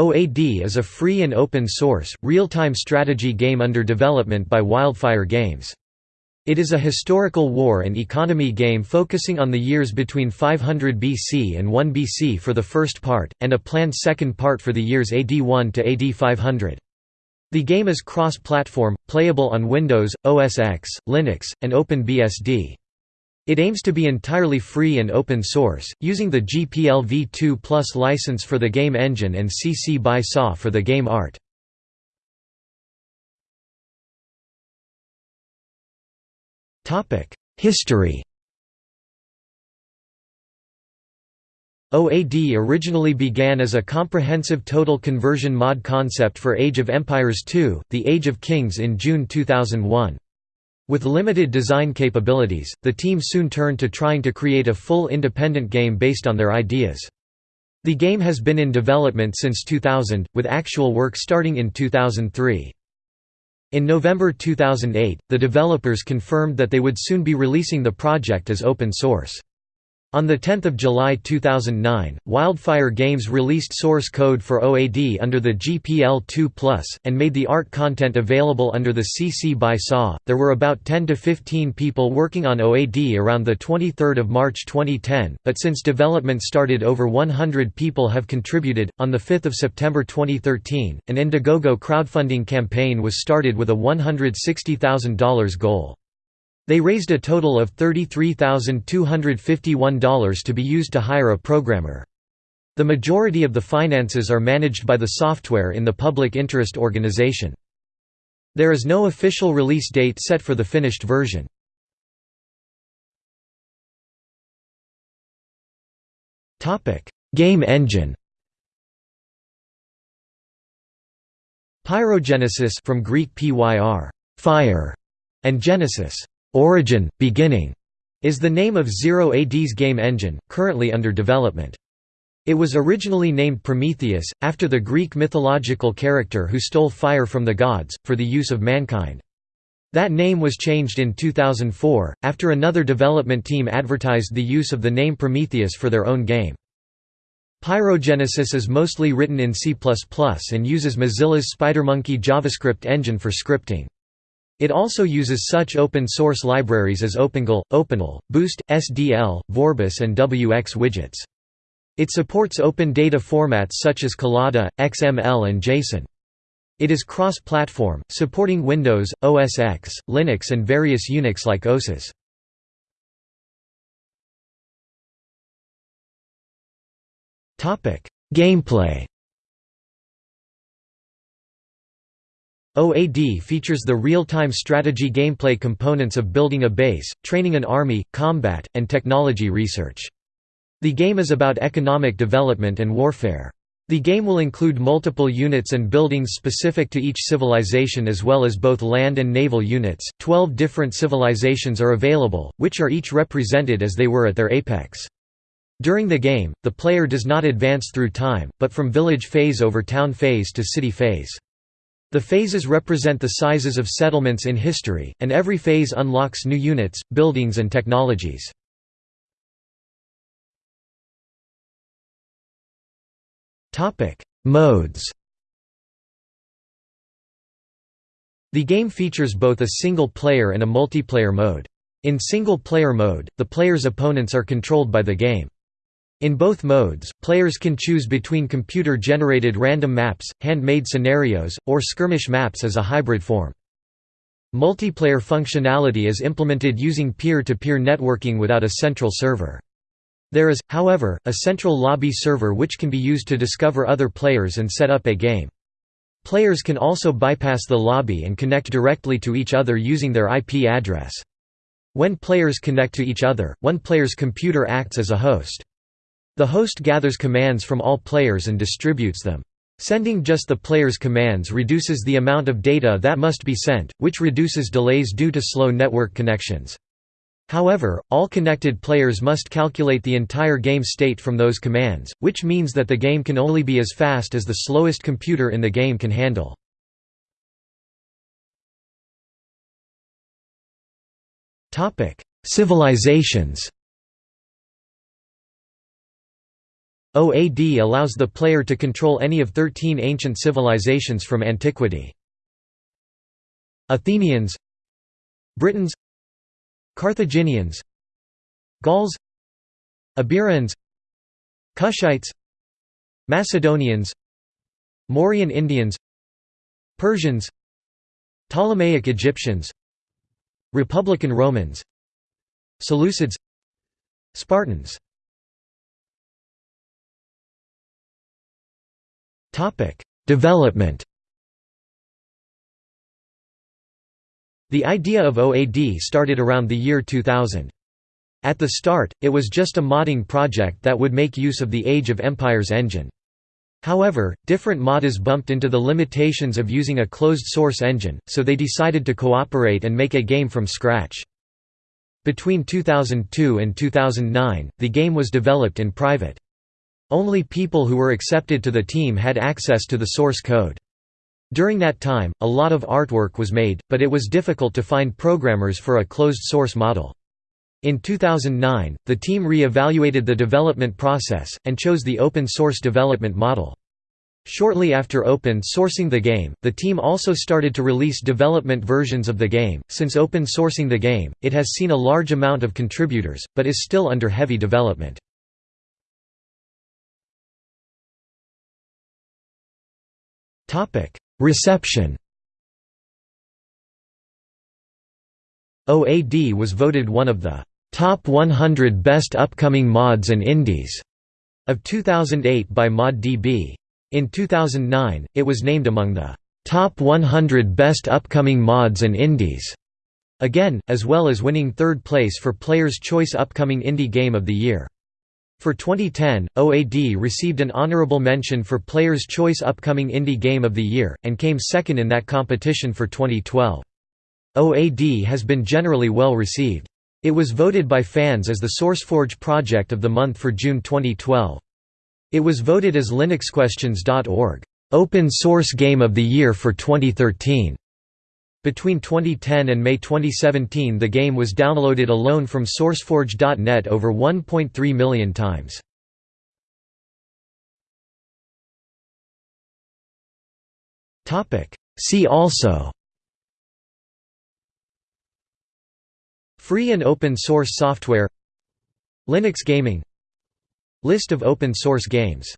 OAD is a free and open-source, real-time strategy game under development by Wildfire Games. It is a historical war and economy game focusing on the years between 500 BC and 1 BC for the first part, and a planned second part for the years AD 1 to AD 500. The game is cross-platform, playable on Windows, OS X, Linux, and OpenBSD. It aims to be entirely free and open source, using the GPL v2 Plus license for the game engine and CC BY SA for the game art. History OAD originally began as a comprehensive total conversion mod concept for Age of Empires II, The Age of Kings in June 2001. With limited design capabilities, the team soon turned to trying to create a full independent game based on their ideas. The game has been in development since 2000, with actual work starting in 2003. In November 2008, the developers confirmed that they would soon be releasing the project as open source. On 10 July 2009, Wildfire Games released source code for OAD under the GPL2 and made the art content available under the CC BY SA. There were about 10 to 15 people working on OAD around 23 March 2010, but since development started, over 100 people have contributed. On 5 September 2013, an Indiegogo crowdfunding campaign was started with a $160,000 goal. They raised a total of $33,251 to be used to hire a programmer. The majority of the finances are managed by the software in the public interest organization. There is no official release date set for the finished version. Game engine Pyrogenesis from Greek pyr, fire, and genesis, Origin, Beginning is the name of Zero AD's game engine, currently under development. It was originally named Prometheus, after the Greek mythological character who stole fire from the gods, for the use of mankind. That name was changed in 2004, after another development team advertised the use of the name Prometheus for their own game. Pyrogenesis is mostly written in C++ and uses Mozilla's SpiderMonkey JavaScript engine for scripting. It also uses such open-source libraries as OpenGL, OpenAL, Boost, SDL, Vorbis and wxWidgets. It supports open data formats such as Collada, XML and JSON. It is cross-platform, supporting Windows, OS X, Linux and various Unix-like OSes. Gameplay OAD features the real-time strategy gameplay components of building a base, training an army, combat, and technology research. The game is about economic development and warfare. The game will include multiple units and buildings specific to each civilization as well as both land and naval units. Twelve different civilizations are available, which are each represented as they were at their apex. During the game, the player does not advance through time, but from village phase over town phase to city phase. The phases represent the sizes of settlements in history, and every phase unlocks new units, buildings and technologies. Modes The game features both a single-player and a multiplayer mode. In single-player mode, the player's opponents are controlled by the game. In both modes, players can choose between computer-generated random maps, hand-made scenarios, or skirmish maps as a hybrid form. Multiplayer functionality is implemented using peer-to-peer -peer networking without a central server. There is, however, a central lobby server which can be used to discover other players and set up a game. Players can also bypass the lobby and connect directly to each other using their IP address. When players connect to each other, one player's computer acts as a host. The host gathers commands from all players and distributes them. Sending just the player's commands reduces the amount of data that must be sent, which reduces delays due to slow network connections. However, all connected players must calculate the entire game state from those commands, which means that the game can only be as fast as the slowest computer in the game can handle. Civilizations OAD allows the player to control any of 13 ancient civilizations from antiquity. Athenians Britons Carthaginians Gauls Iberians Kushites Macedonians Mauryan Indians Persians Ptolemaic Egyptians Republican Romans Seleucids Spartans Development The idea of OAD started around the year 2000. At the start, it was just a modding project that would make use of the Age of Empires engine. However, different modders bumped into the limitations of using a closed-source engine, so they decided to cooperate and make a game from scratch. Between 2002 and 2009, the game was developed in private. Only people who were accepted to the team had access to the source code. During that time, a lot of artwork was made, but it was difficult to find programmers for a closed-source model. In 2009, the team re-evaluated the development process, and chose the open-source development model. Shortly after open sourcing the game, the team also started to release development versions of the game. Since open sourcing the game, it has seen a large amount of contributors, but is still under heavy development. Reception OAD was voted one of the Top 100 Best Upcoming Mods and Indies of 2008 by ModDB. In 2009, it was named among the Top 100 Best Upcoming Mods and Indies again, as well as winning third place for Player's Choice Upcoming Indie Game of the Year. For 2010, OAD received an honorable mention for Player's Choice Upcoming Indie Game of the Year, and came second in that competition for 2012. OAD has been generally well received. It was voted by fans as the SourceForge Project of the Month for June 2012. It was voted as LinuxQuestions.org, Open Source Game of the Year for 2013. Between 2010 and May 2017 the game was downloaded alone from SourceForge.net over 1.3 million times. See also Free and open source software Linux gaming List of open source games